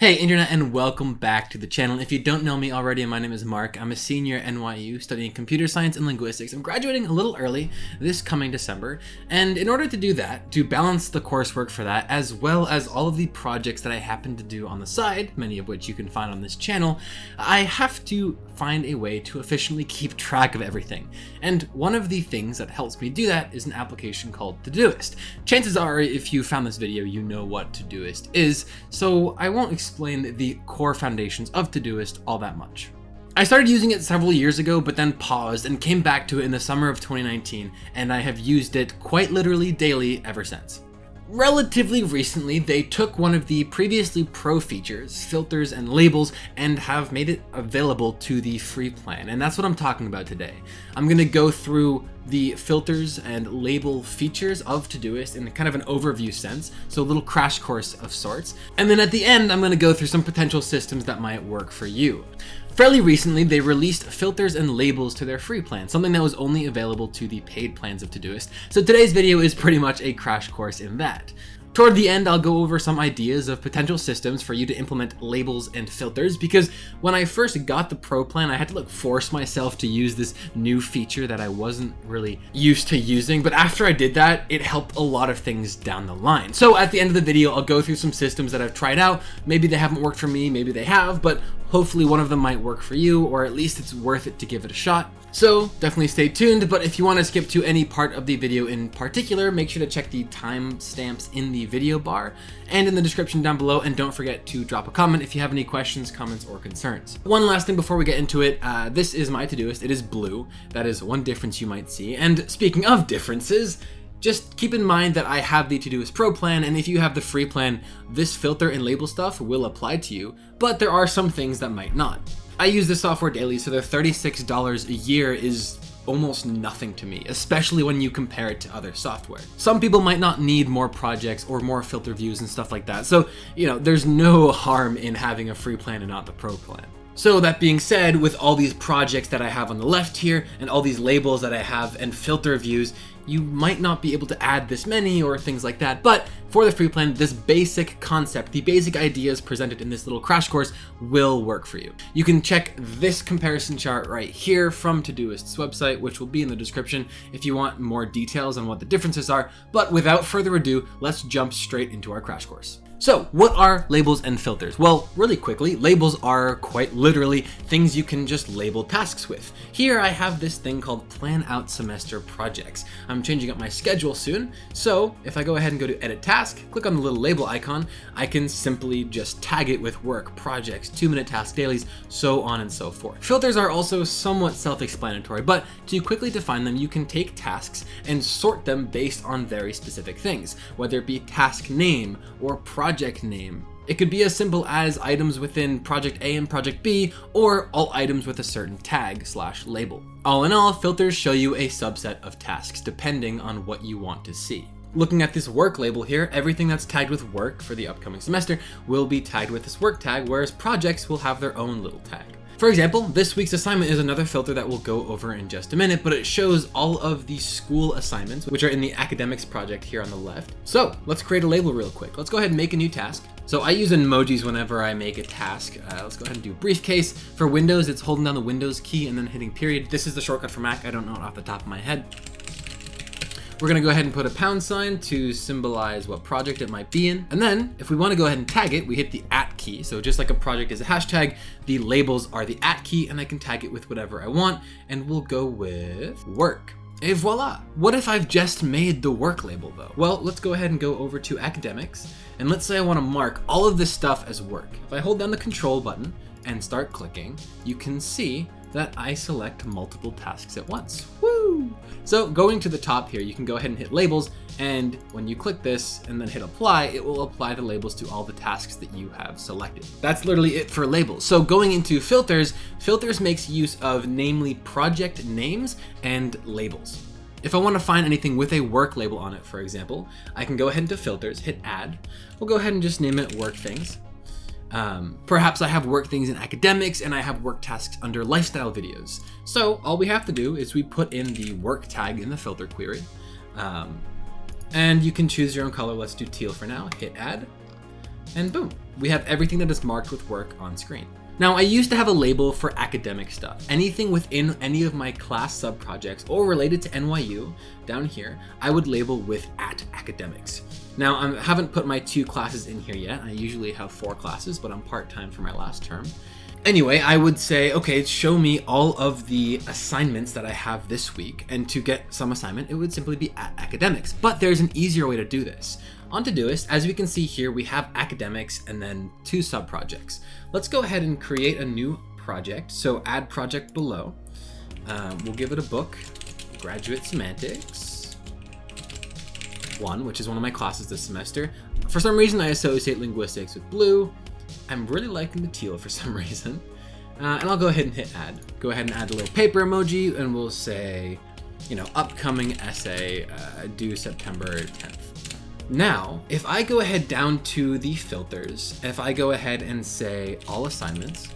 Hey internet and welcome back to the channel. If you don't know me already, my name is Mark. I'm a senior at NYU studying computer science and linguistics. I'm graduating a little early this coming December. And in order to do that, to balance the coursework for that, as well as all of the projects that I happen to do on the side, many of which you can find on this channel, I have to find a way to efficiently keep track of everything. And one of the things that helps me do that is an application called Todoist. Chances are, if you found this video, you know what Todoist is, so I won't explain the core foundations of Todoist all that much. I started using it several years ago, but then paused and came back to it in the summer of 2019, and I have used it quite literally daily ever since. Relatively recently, they took one of the previously pro features, filters and labels, and have made it available to the free plan. And that's what I'm talking about today. I'm going to go through the filters and label features of Todoist in kind of an overview sense, so a little crash course of sorts. And then at the end, I'm going to go through some potential systems that might work for you. Fairly recently, they released filters and labels to their free plan, something that was only available to the paid plans of Todoist. So today's video is pretty much a crash course in that. Toward the end, I'll go over some ideas of potential systems for you to implement labels and filters because when I first got the Pro plan, I had to like force myself to use this new feature that I wasn't really used to using. But after I did that, it helped a lot of things down the line. So at the end of the video, I'll go through some systems that I've tried out. Maybe they haven't worked for me, maybe they have, but hopefully one of them might work for you, or at least it's worth it to give it a shot. So definitely stay tuned, but if you want to skip to any part of the video in particular, make sure to check the timestamps in the video bar and in the description down below, and don't forget to drop a comment if you have any questions, comments, or concerns. One last thing before we get into it, uh, this is my Todoist, it is blue, that is one difference you might see, and speaking of differences, just keep in mind that I have the Todoist Pro plan, and if you have the free plan, this filter and label stuff will apply to you, but there are some things that might not. I use this software daily, so the $36 a year is almost nothing to me, especially when you compare it to other software. Some people might not need more projects or more filter views and stuff like that, so, you know, there's no harm in having a free plan and not the pro plan. So that being said, with all these projects that I have on the left here, and all these labels that I have and filter views, you might not be able to add this many or things like that, but for the free plan, this basic concept, the basic ideas presented in this little crash course will work for you. You can check this comparison chart right here from Todoist's website, which will be in the description if you want more details on what the differences are, but without further ado, let's jump straight into our crash course. So what are labels and filters? Well, really quickly, labels are quite literally things you can just label tasks with. Here I have this thing called plan out semester projects. I'm changing up my schedule soon. So if I go ahead and go to edit task, click on the little label icon, I can simply just tag it with work, projects, two minute task dailies, so on and so forth. Filters are also somewhat self-explanatory, but to quickly define them, you can take tasks and sort them based on very specific things, whether it be task name or project project name. It could be as simple as items within project A and project B, or all items with a certain tag slash label. All in all, filters show you a subset of tasks depending on what you want to see. Looking at this work label here, everything that's tagged with work for the upcoming semester will be tagged with this work tag, whereas projects will have their own little tag. For example, this week's assignment is another filter that we'll go over in just a minute, but it shows all of the school assignments, which are in the academics project here on the left. So let's create a label real quick. Let's go ahead and make a new task. So I use emojis whenever I make a task. Uh, let's go ahead and do briefcase. For Windows, it's holding down the Windows key and then hitting period. This is the shortcut for Mac. I don't know it off the top of my head. We're gonna go ahead and put a pound sign to symbolize what project it might be in. And then if we wanna go ahead and tag it, we hit the at key. So just like a project is a hashtag, the labels are the at key and I can tag it with whatever I want. And we'll go with work. Et voila! What if I've just made the work label though? Well, let's go ahead and go over to academics. And let's say I wanna mark all of this stuff as work. If I hold down the control button and start clicking, you can see that I select multiple tasks at once. Woo! So going to the top here, you can go ahead and hit labels, and when you click this and then hit apply, it will apply the labels to all the tasks that you have selected. That's literally it for labels. So going into filters, filters makes use of namely project names and labels. If I want to find anything with a work label on it, for example, I can go ahead into filters, hit add. We'll go ahead and just name it work things. Um, perhaps I have work things in academics and I have work tasks under lifestyle videos. So all we have to do is we put in the work tag in the filter query. Um, and you can choose your own color. Let's do teal for now. Hit add. And boom, we have everything that is marked with work on screen. Now, I used to have a label for academic stuff. Anything within any of my class sub-projects or related to NYU down here, I would label with at academics. Now, I haven't put my two classes in here yet. I usually have four classes, but I'm part-time for my last term. Anyway, I would say, okay, show me all of the assignments that I have this week. And to get some assignment, it would simply be at academics. But there's an easier way to do this. On Todoist, as we can see here, we have academics and then two sub-projects. Let's go ahead and create a new project. So add project below. Um, we'll give it a book, Graduate Semantics 1, which is one of my classes this semester. For some reason, I associate linguistics with blue. I'm really liking the teal for some reason. Uh, and I'll go ahead and hit add. Go ahead and add a little paper emoji and we'll say, you know, upcoming essay uh, due September 10th. Now, if I go ahead down to the filters, if I go ahead and say all assignments,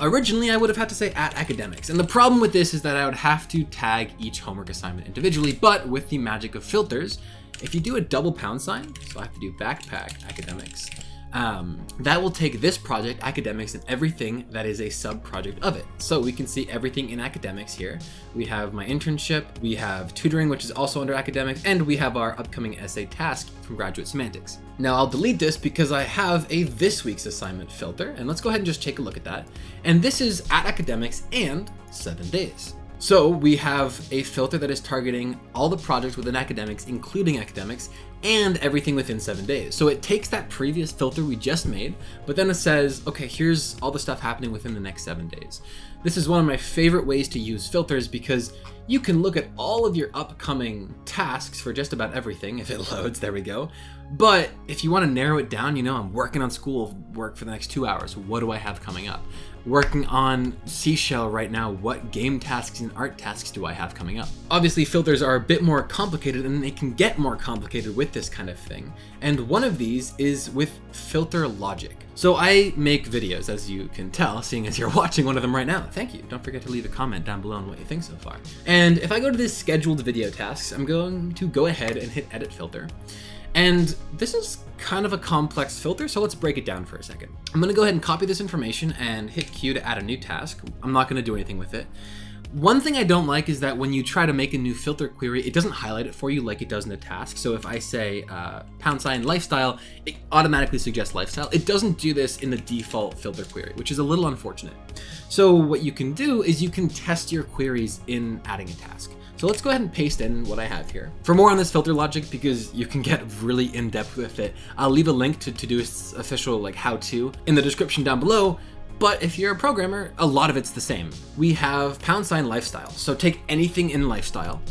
originally I would have had to say at academics. And the problem with this is that I would have to tag each homework assignment individually, but with the magic of filters, if you do a double pound sign, so I have to do backpack academics, um, that will take this project, academics, and everything that is a sub-project of it. So we can see everything in academics here. We have my internship, we have tutoring, which is also under academics, and we have our upcoming essay task from Graduate Semantics. Now I'll delete this because I have a this week's assignment filter, and let's go ahead and just take a look at that. And this is at academics and seven days. So we have a filter that is targeting all the projects within academics, including academics, and everything within seven days. So it takes that previous filter we just made, but then it says, okay, here's all the stuff happening within the next seven days. This is one of my favorite ways to use filters because you can look at all of your upcoming tasks for just about everything if it loads, there we go. But if you want to narrow it down, you know, I'm working on school work for the next two hours. What do I have coming up? Working on Seashell right now, what game tasks and art tasks do I have coming up? Obviously, filters are a bit more complicated and they can get more complicated with this kind of thing. And one of these is with filter logic. So I make videos, as you can tell, seeing as you're watching one of them right now. Thank you. Don't forget to leave a comment down below on what you think so far. And if I go to this scheduled video tasks, I'm going to go ahead and hit edit filter. And this is kind of a complex filter, so let's break it down for a second. I'm gonna go ahead and copy this information and hit Q to add a new task. I'm not gonna do anything with it. One thing I don't like is that when you try to make a new filter query, it doesn't highlight it for you like it does in a task. So if I say uh, pound sign lifestyle, it automatically suggests lifestyle. It doesn't do this in the default filter query, which is a little unfortunate. So what you can do is you can test your queries in adding a task. So let's go ahead and paste in what I have here. For more on this filter logic, because you can get really in-depth with it, I'll leave a link to Todoist's official like how-to in the description down below, but if you're a programmer, a lot of it's the same. We have pound sign lifestyle. So take anything in lifestyle.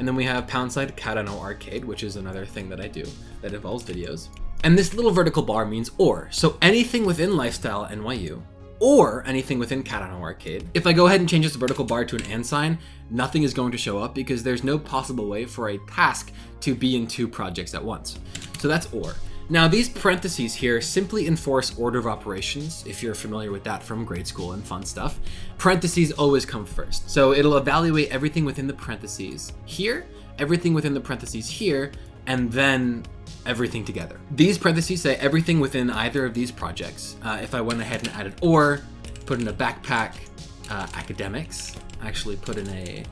And then we have pound sign Cardano arcade, which is another thing that I do that involves videos. And this little vertical bar means or. So anything within lifestyle NYU or anything within Catano Arcade. If I go ahead and change this vertical bar to an and sign, nothing is going to show up because there's no possible way for a task to be in two projects at once. So that's or. Now these parentheses here simply enforce order of operations, if you're familiar with that from grade school and fun stuff. Parentheses always come first. So it'll evaluate everything within the parentheses here, everything within the parentheses here, and then everything together. These parentheses say everything within either of these projects. Uh, if I went ahead and added or, put in a backpack uh, academics, actually put in a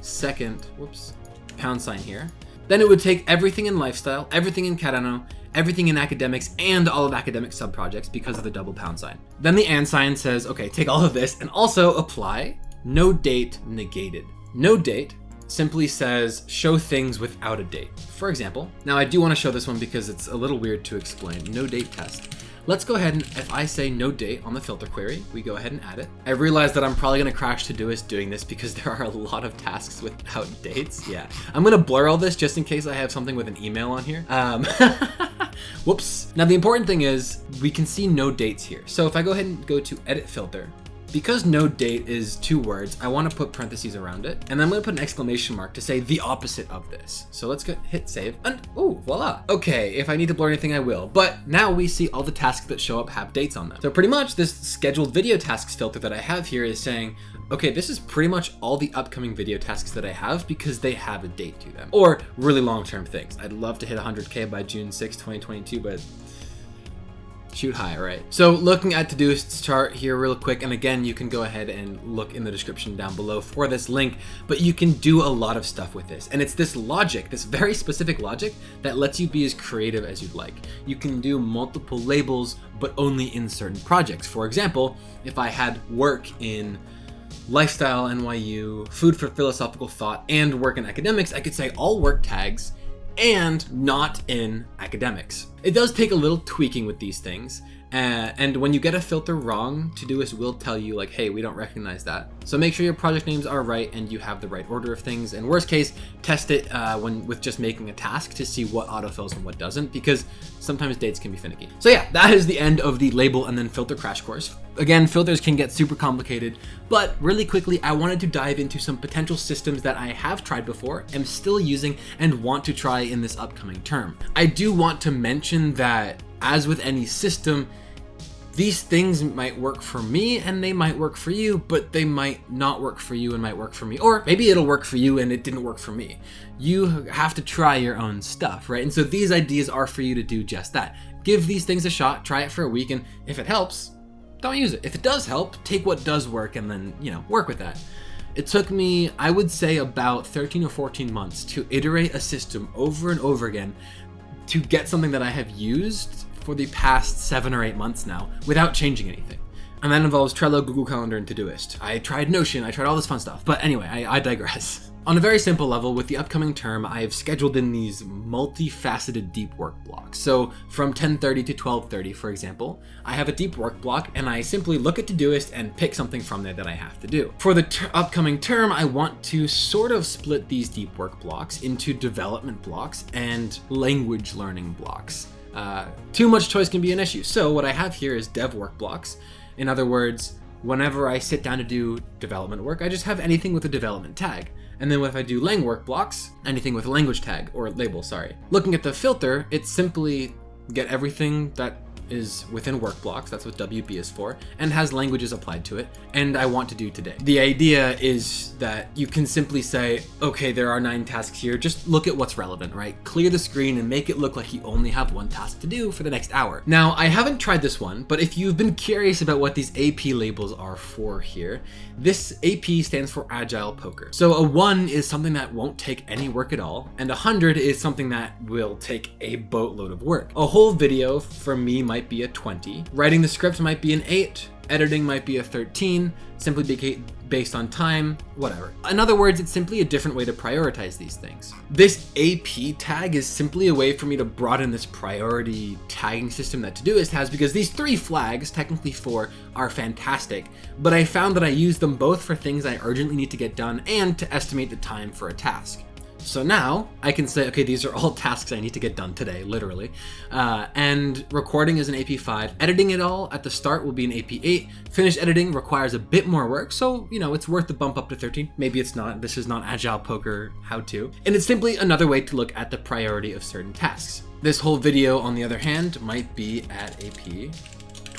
second, whoops, pound sign here, then it would take everything in lifestyle, everything in Cardano, everything in academics, and all of academic sub-projects because of the double pound sign. Then the and sign says, okay, take all of this and also apply no date negated. No date simply says show things without a date. For example, now I do want to show this one because it's a little weird to explain, no date test. Let's go ahead and if I say no date on the filter query, we go ahead and add it. I realize that I'm probably gonna crash Todoist doing this because there are a lot of tasks without dates. Yeah, I'm gonna blur all this just in case I have something with an email on here. Um, whoops. Now the important thing is we can see no dates here. So if I go ahead and go to edit filter, because no date is two words, I want to put parentheses around it, and then I'm going to put an exclamation mark to say the opposite of this. So let's go hit save, and oh, voila. Okay, if I need to blur anything, I will. But now we see all the tasks that show up have dates on them. So pretty much this scheduled video tasks filter that I have here is saying, okay, this is pretty much all the upcoming video tasks that I have because they have a date to them, or really long-term things. I'd love to hit 100K by June 6, 2022, but Shoot high, right? So looking at Todoist's chart here real quick, and again, you can go ahead and look in the description down below for this link, but you can do a lot of stuff with this. And it's this logic, this very specific logic that lets you be as creative as you'd like. You can do multiple labels, but only in certain projects. For example, if I had work in lifestyle NYU, food for philosophical thought, and work in academics, I could say all work tags and not in academics. It does take a little tweaking with these things, uh, and when you get a filter wrong, Todoist will tell you like, hey, we don't recognize that. So make sure your project names are right and you have the right order of things. And worst case, test it uh, when with just making a task to see what autofills and what doesn't, because sometimes dates can be finicky. So yeah, that is the end of the label and then filter crash course. Again, filters can get super complicated, but really quickly, I wanted to dive into some potential systems that I have tried before, am still using, and want to try in this upcoming term. I do want to mention that as with any system, these things might work for me and they might work for you, but they might not work for you and might work for me. Or maybe it'll work for you and it didn't work for me. You have to try your own stuff, right? And so these ideas are for you to do just that. Give these things a shot, try it for a week, and if it helps, don't use it. If it does help, take what does work and then, you know, work with that. It took me, I would say, about 13 or 14 months to iterate a system over and over again to get something that I have used for the past seven or eight months now without changing anything. And that involves Trello, Google Calendar, and Todoist. I tried Notion, I tried all this fun stuff. But anyway, I, I digress. On a very simple level, with the upcoming term, I have scheduled in these multifaceted deep work blocks. So from 10.30 to 12.30, for example, I have a deep work block and I simply look at Todoist and pick something from there that I have to do. For the ter upcoming term, I want to sort of split these deep work blocks into development blocks and language learning blocks. Uh, too much choice can be an issue. So what I have here is dev work blocks. In other words, whenever I sit down to do development work, I just have anything with a development tag. And then if I do lang work blocks, anything with a language tag or label, sorry. Looking at the filter, it's simply get everything that is within work blocks, that's what WB is for, and has languages applied to it, and I want to do today. The idea is that you can simply say, okay, there are nine tasks here, just look at what's relevant, right? Clear the screen and make it look like you only have one task to do for the next hour. Now, I haven't tried this one, but if you've been curious about what these AP labels are for here, this AP stands for Agile Poker. So a one is something that won't take any work at all, and a hundred is something that will take a boatload of work. A whole video for me might be a 20, writing the script might be an 8, editing might be a 13, simply based on time, whatever. In other words, it's simply a different way to prioritize these things. This AP tag is simply a way for me to broaden this priority tagging system that Todoist has because these three flags, technically four, are fantastic, but I found that I use them both for things I urgently need to get done and to estimate the time for a task. So now I can say, okay, these are all tasks I need to get done today, literally. Uh, and recording is an AP5. Editing it all at the start will be an AP8. Finished editing requires a bit more work, so, you know, it's worth the bump up to 13. Maybe it's not. This is not Agile Poker how-to. And it's simply another way to look at the priority of certain tasks. This whole video, on the other hand, might be at AP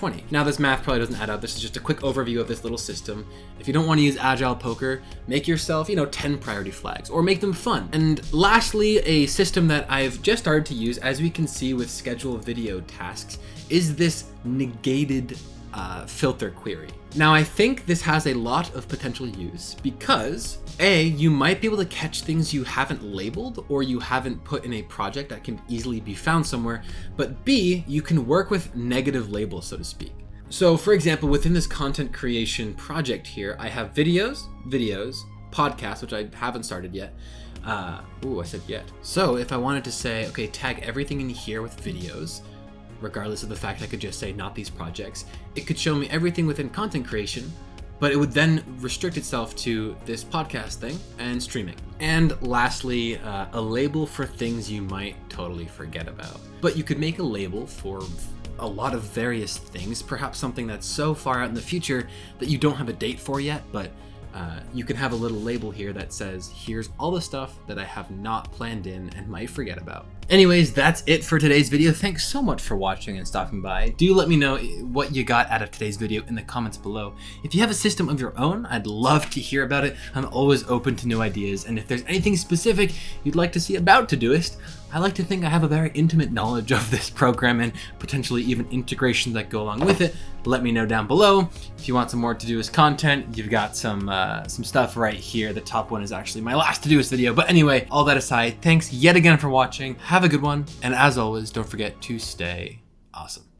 20. Now this math probably doesn't add up. This is just a quick overview of this little system. If you don't want to use Agile Poker, make yourself, you know, 10 priority flags or make them fun. And lastly, a system that I've just started to use, as we can see with schedule video tasks, is this negated uh, filter query. Now I think this has a lot of potential use because A, you might be able to catch things you haven't labeled or you haven't put in a project that can easily be found somewhere, but B, you can work with negative labels, so to speak. So for example, within this content creation project here, I have videos, videos, podcasts, which I haven't started yet. Uh, ooh, I said yet. So if I wanted to say, okay, tag everything in here with videos, regardless of the fact I could just say not these projects. It could show me everything within content creation, but it would then restrict itself to this podcast thing and streaming. And lastly, uh, a label for things you might totally forget about. But you could make a label for a lot of various things, perhaps something that's so far out in the future that you don't have a date for yet, but uh, you can have a little label here that says, here's all the stuff that I have not planned in and might forget about. Anyways, that's it for today's video. Thanks so much for watching and stopping by. Do let me know what you got out of today's video in the comments below. If you have a system of your own, I'd love to hear about it. I'm always open to new ideas, and if there's anything specific you'd like to see about Todoist, I like to think I have a very intimate knowledge of this program and potentially even integrations that go along with it. Let me know down below. If you want some more Todoist content, you've got some uh, some stuff right here. The top one is actually my last Todoist video. But anyway, all that aside, thanks yet again for watching. Have a good one. And as always, don't forget to stay awesome.